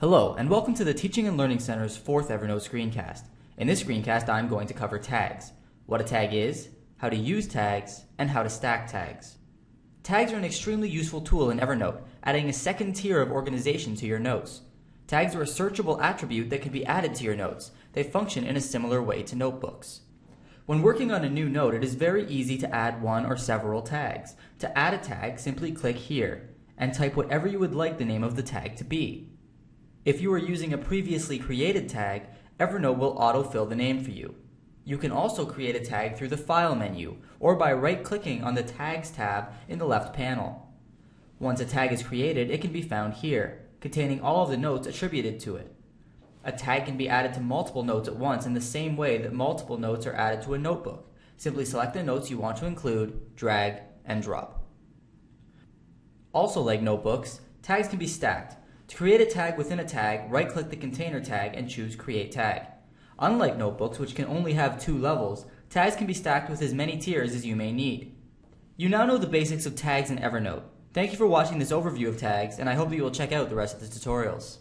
Hello, and welcome to the Teaching and Learning Center's fourth Evernote screencast. In this screencast, I'm going to cover tags, what a tag is, how to use tags, and how to stack tags. Tags are an extremely useful tool in Evernote, adding a second tier of organization to your notes. Tags are a searchable attribute that can be added to your notes. They function in a similar way to notebooks. When working on a new note, it is very easy to add one or several tags. To add a tag, simply click here and type whatever you would like the name of the tag to be. If you are using a previously created tag, Evernote will autofill the name for you. You can also create a tag through the File menu or by right-clicking on the Tags tab in the left panel. Once a tag is created, it can be found here, containing all of the notes attributed to it. A tag can be added to multiple notes at once in the same way that multiple notes are added to a notebook. Simply select the notes you want to include, drag, and drop. Also like notebooks, tags can be stacked. To create a tag within a tag, right-click the container tag and choose Create Tag. Unlike notebooks, which can only have two levels, tags can be stacked with as many tiers as you may need. You now know the basics of tags in Evernote. Thank you for watching this overview of tags, and I hope that you will check out the rest of the tutorials.